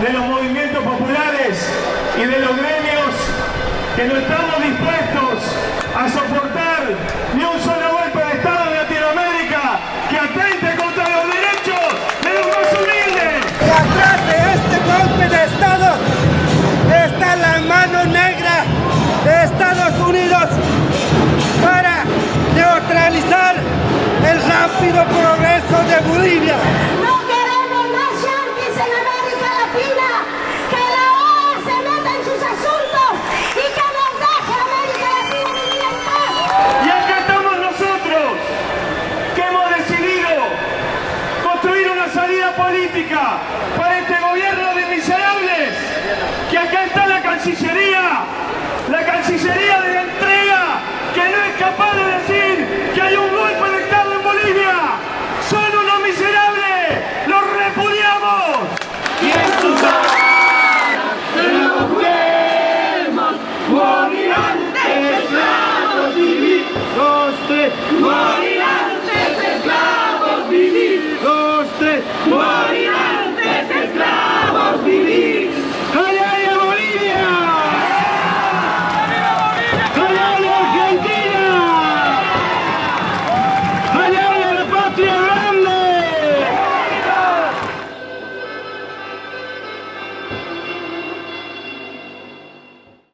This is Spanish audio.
de los movimientos populares y de los gremios que no estamos dispuestos a soportar ni un solo golpe de Estado en Latinoamérica que atente contra los derechos de los más humildes. Y atrás de este golpe de Estado está la mano negra de Estados Unidos para neutralizar el rápido progreso de Bolivia. polêmica.